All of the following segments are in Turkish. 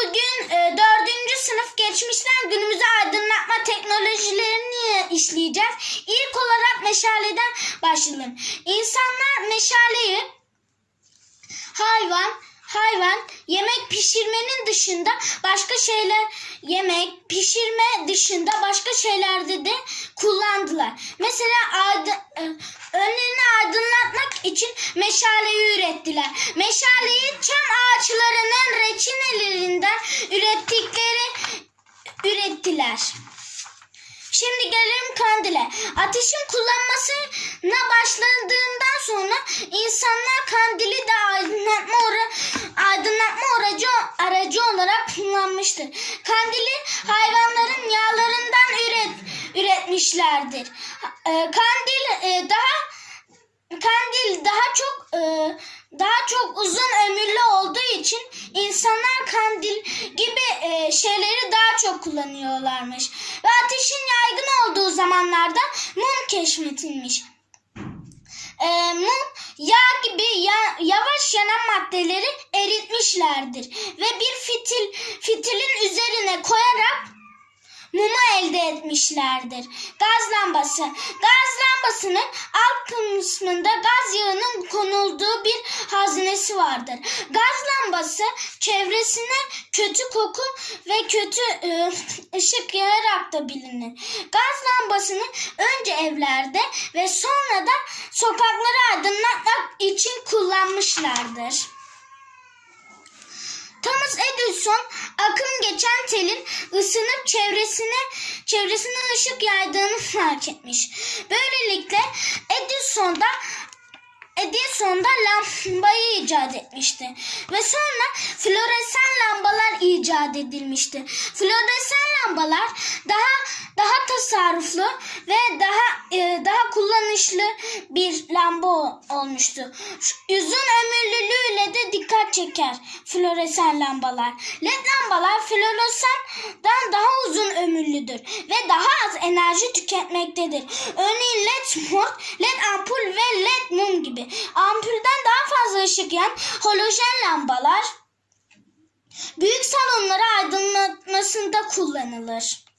bugün e, dördüncü sınıf geçmişten günümüze aydınlatma teknolojilerini işleyeceğiz. İlk olarak meşaleden başlayalım. İnsanlar meşaleyi hayvan, hayvan yemek pişirmenin dışında başka şeyler yemek pişirme dışında başka şeylerde de kullandılar. Mesela aydın, e, önlerini aydınlatmak için meşaleyi ürettiler. Meşaleyi çam ağaçlarının reçinelerinden ürettikleri ürettiler. Şimdi gelelim kandile. Ateşin kullanmasına başladığından sonra insanlar kandili de aydınlatma, aydınlatma aracı, aracı olarak kullanmıştır. Kandili hayvanların yağlarından üret, üretmişlerdir. E, Kandil e, daha kandil daha çok e, daha çok uzun ömürlü olduğu için insanlar kandil gibi e, şeyleri daha çok kullanıyorlarmış. Ve ateşin yaygın olduğu zamanlarda mum keşfedilmiş. E, mum yağ gibi ya- yavaş yanan maddeleri eritmişlerdir ve bir fitil fitilin üzerine koyarak mumu elde etmişlerdir. Gaz lambası. Gaz lambasının alt kısmında gaz yağının konulduğu bir haznesi vardır. Gaz lambası çevresine kötü koku ve kötü e, ışık yayarak da bilinir. Gaz lambasını önce evlerde ve sonra da sokakları aydınlatmak için kullanmışlardır. Thomas Edison akım geçen telin ısınıp çevresine çevresine ışık yaydığını fark etmiş. Böylelikle Edison da Edison da lambayı icat etmişti. Ve sonra floresan lambalar icat edilmişti. Floresan lambalar daha daha tasarruflu ve daha e, daha kullanışlı bir lamba olmuştu. Uzun ömürlülüğüyle de dikkat çeker floresan lambalar. LED lambalar floresandan daha ömürlüdür ve daha az enerji tüketmektedir. Örneğin LED mor, LED ampul ve LED mum gibi. Ampulden daha fazla ışık yayan halojen lambalar büyük salonları aydınlatmasında kullanılır.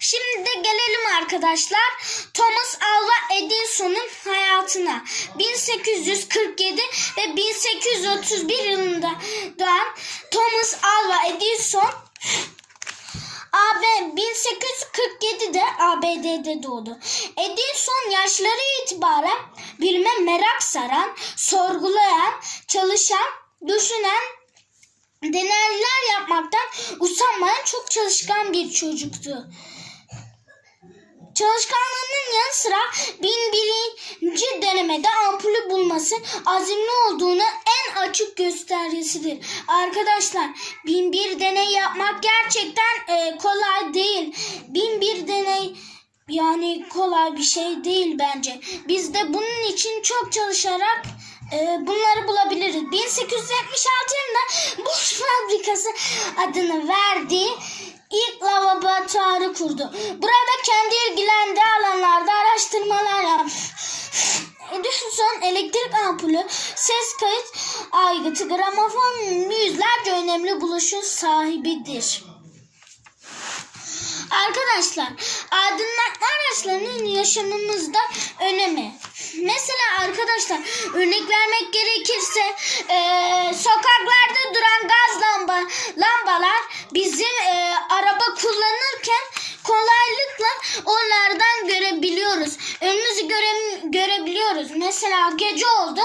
Şimdi de gelelim arkadaşlar Thomas Alva Edison'un hayatına. 1847 ve 1831 yılında doğan Thomas Alva Edison AB 1847'de ABD'de doğdu. Edison yaşları itibaren bilime merak saran, sorgulayan, çalışan, düşünen, deneyler yapmaktan usanmayan çok çalışkan bir çocuktu. Çalışkanlığının yanı sıra bin birinci denemede ampulü bulması azimli olduğunu en açık göstergesidir. Arkadaşlar bin bir deney yapmak gerçekten e, kolay değil. Bin bir deney yani kolay bir şey değil bence. Biz de bunun için çok çalışarak e, bunları bulabiliriz. 1876 yılında Boş Fabrikası adını verdiği ilk laboratuvarı kurdu. Burada kendi ilgilendiği alanlarda araştırmalar yaptı. Edison elektrik ampulü, ses kayıt aygıtı, gramofon yüzlerce önemli buluşun sahibidir. Arkadaşlar, aydınlatma araçlarının yaşamımızda önemi. Mesela arkadaşlar örnek vermek gerekirse eee, sokaklarda duran gaz lamba lambalar bizim eee, araba kullanırken kolaylıkla onlardan görebiliyoruz. Önümüzü göre, görebiliyoruz. Mesela gece oldu.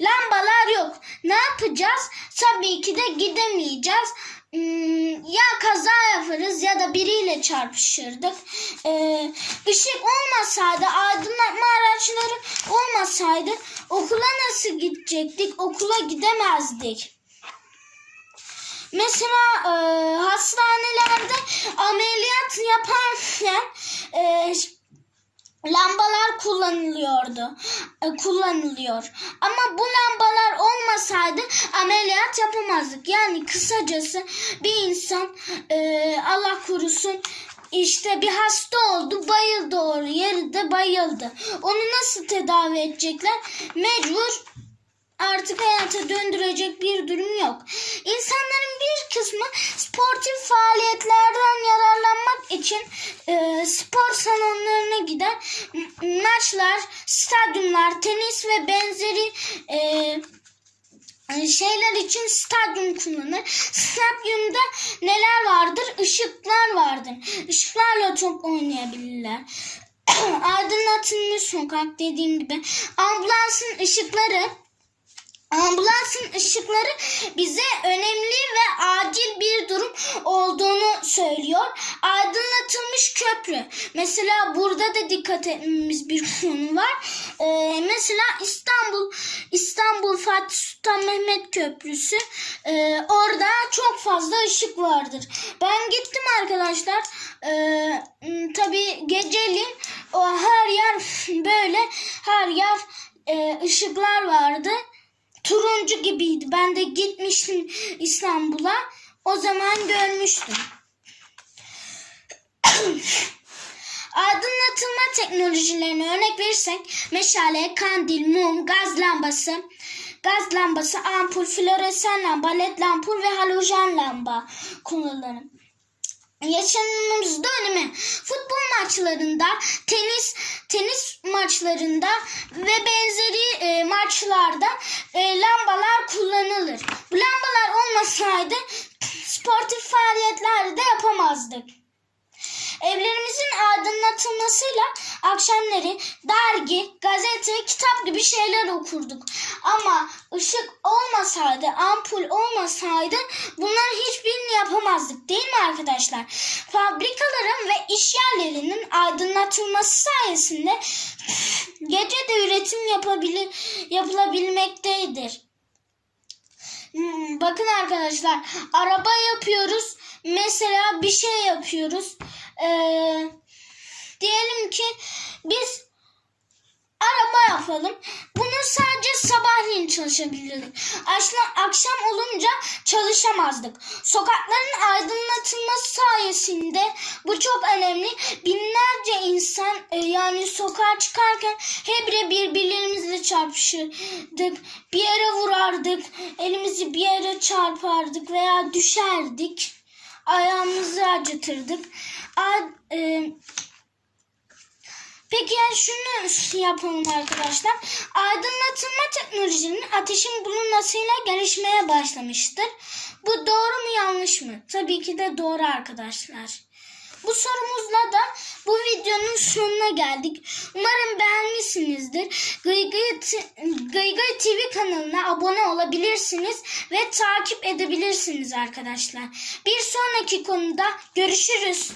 Lambalar yok. Ne yapacağız? Tabii ki de gidemeyeceğiz. Hmm, ya kaza yaparız ya da biriyle çarpışırdık. Ee, ışık olmasaydı, aydınlatma araçları olmasaydı okula nasıl gidecektik? Okula gidemezdik. Mesela e, hastanelerde ameliyat yaparken e, lambalar kullanılıyordu. E, kullanılıyor. Ama bu lambalar olmasaydı ameliyat yapamazdık. Yani kısacası bir insan e, Allah korusun işte bir hasta oldu bayıldı oraya yerde bayıldı. Onu nasıl tedavi edecekler? Mecbur artık hayata döndürecek bir durum yok. İnsanların bir kısmı sportif faaliyetlerden yararlanmak maçlar, stadyumlar, tenis ve benzeri e, şeyler için stadyum kullanır. Stadyumda neler vardır? Işıklar vardır. Işıklarla top oynayabilirler. Aydınlatılmış sokak dediğim gibi. Ambulansın ışıkları Ambulansın ışıkları bize önemli ve acil bir durum olduğunu söylüyor. Aydınlatılmış köprü. Mesela burada da dikkat etmemiz bir konu var. Ee, mesela İstanbul İstanbul Fatih Sultan Mehmet Köprüsü. Ee, orada çok fazla ışık vardır. Ben gittim arkadaşlar. Ee, tabii geceliğin o her yer böyle her yer e, ışıklar vardı turuncu gibiydi. Ben de gitmiştim İstanbul'a. O zaman görmüştüm. Aydınlatılma teknolojilerine örnek verirsek meşale, kandil, mum, gaz lambası, gaz lambası, ampul, floresan lamba, led lampul ve halojen lamba kullanılır yaşamımızda önemi. Futbol maçlarında, tenis tenis maçlarında ve benzeri e, maçlarda e, lambalar kullanılır. Bu lambalar olmasaydı sportif faaliyetler de yapamazdık. Evlerimizin aydınlatılmasıyla akşamları dergi, gazete, kitap gibi şeyler okurduk. Ama ışık olmasaydı, ampul olmasaydı bunların hiçbirini yapamazdık değil mi arkadaşlar? Fabrikaların ve iş yerlerinin aydınlatılması sayesinde gece de üretim yapabilir, yapılabilmektedir. Hmm, Bakın arkadaşlar araba yapıyoruz. Mesela bir şey yapıyoruz. Ee, ki biz araba yapalım. Bunu sadece sabahleyin çalışabilirdik. Akşam, akşam olunca çalışamazdık. Sokakların aydınlatılması sayesinde bu çok önemli. Binlerce insan e, yani sokağa çıkarken hebre birbirlerimizle çarpışırdık. Bir yere vurardık. Elimizi bir yere çarpardık veya düşerdik. Ayağımızı acıtırdık. A- e, Peki yani şunu yapalım arkadaşlar. Aydınlatılma teknolojinin ateşin bulunmasıyla gelişmeye başlamıştır. Bu doğru mu yanlış mı? Tabii ki de doğru arkadaşlar. Bu sorumuzla da bu videonun sonuna geldik. Umarım beğenmişsinizdir. Gıygıy, TV kanalına abone olabilirsiniz ve takip edebilirsiniz arkadaşlar. Bir sonraki konuda görüşürüz.